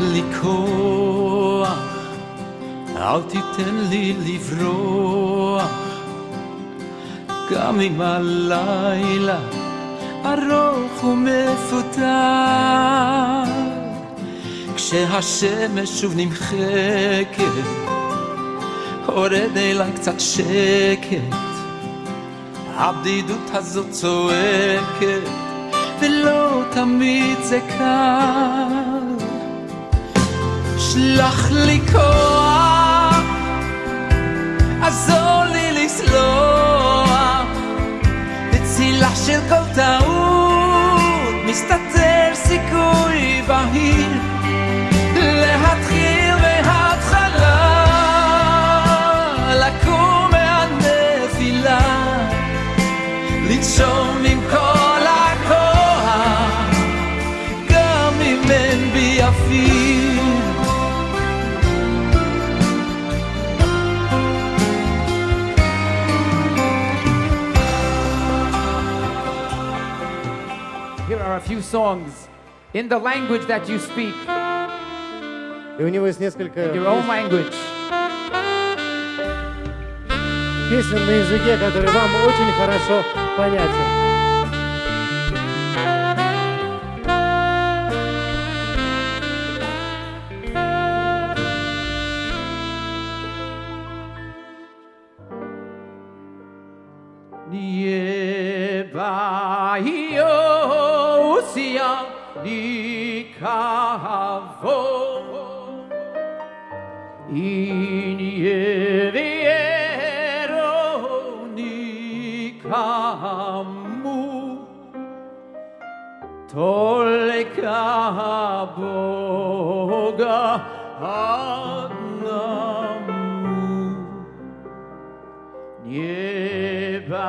לי כוח, אל תיתן לי לברוח, גם אם הלילה ארוך ומפותח. כשהשמש שוב נמחקת, הורד אליי קצת שקט, הבדידות הזאת צועקת, ולא תמיד זה קל. שלח לי כוח, עזור לי לסלוח, בצילה של כל טעות, few songs in the language that you speak, И у него есть несколько your own language. песен на языке, который вам очень хорошо понятен. Yebaiosia nikavo iniero nikamu toleka boga adnamu nieba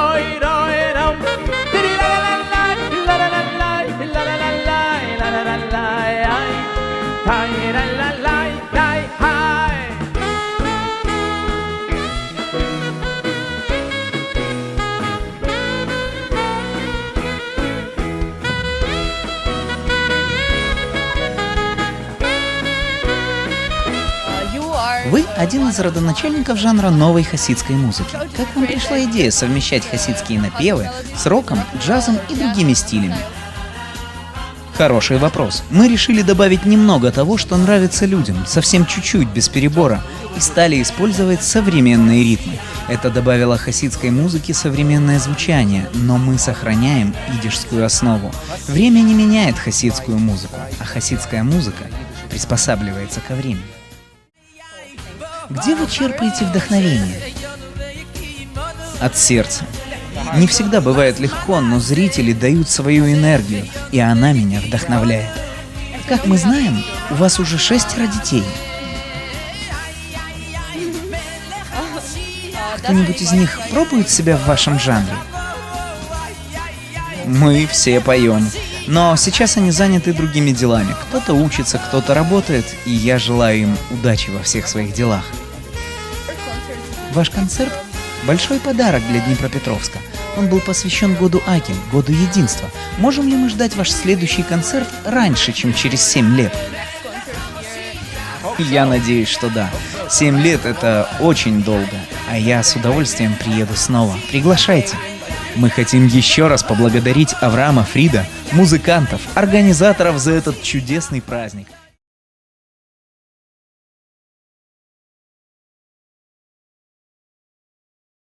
один из родоначальников жанра новой хасидской музыки. Как вам пришла идея совмещать хасидские напевы с роком, джазом и другими стилями? Хороший вопрос. Мы решили добавить немного того, что нравится людям, совсем чуть-чуть, без перебора, и стали использовать современные ритмы. Это добавило хасидской музыке современное звучание, но мы сохраняем идишскую основу. Время не меняет хасидскую музыку, а хасидская музыка приспосабливается ко времени. Где вы черпаете вдохновение? От сердца. Не всегда бывает легко, но зрители дают свою энергию, и она меня вдохновляет. Как мы знаем, у вас уже шестеро детей. Кто-нибудь из них пробует себя в вашем жанре? Мы все поем. Но сейчас они заняты другими делами. Кто-то учится, кто-то работает, и я желаю им удачи во всех своих делах. Ваш концерт – большой подарок для Днепропетровска. Он был посвящен году Аки, году единства. Можем ли мы ждать ваш следующий концерт раньше, чем через 7 лет? Я надеюсь, что да. 7 лет – это очень долго, а я с удовольствием приеду снова. Приглашайте. Мы хотим еще раз поблагодарить Авраама Фрида, музыкантов, организаторов за этот чудесный праздник.